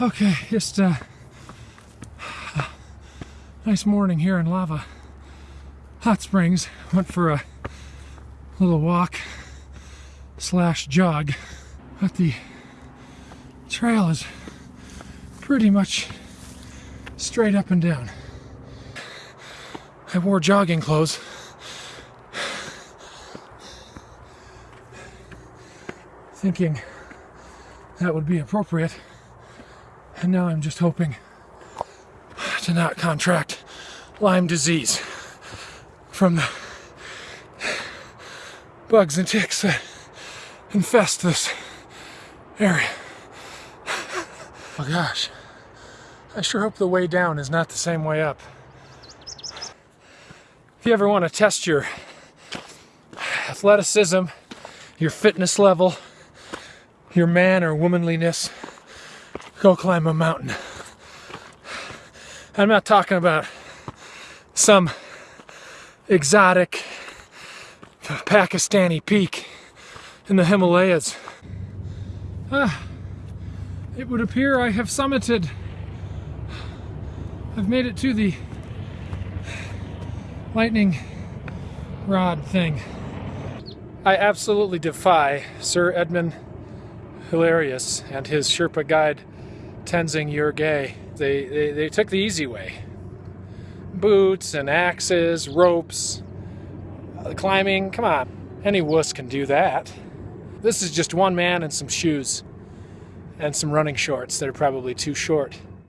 Okay, just uh, nice morning here in Lava Hot Springs. Went for a little walk slash jog, but the trail is pretty much straight up and down. I wore jogging clothes. Thinking that would be appropriate. And now I'm just hoping to not contract Lyme disease from the bugs and ticks that infest this area. Oh gosh, I sure hope the way down is not the same way up. If you ever want to test your athleticism, your fitness level, your man or womanliness, go climb a mountain. I'm not talking about some exotic Pakistani peak in the Himalayas. Ah, it would appear I have summited. I've made it to the lightning rod thing. I absolutely defy Sir Edmund Hilarius and his Sherpa guide Tenzing Norgay. They, they, they took the easy way. Boots and axes, ropes, uh, climbing, come on. Any wuss can do that. This is just one man and some shoes and some running shorts that are probably too short.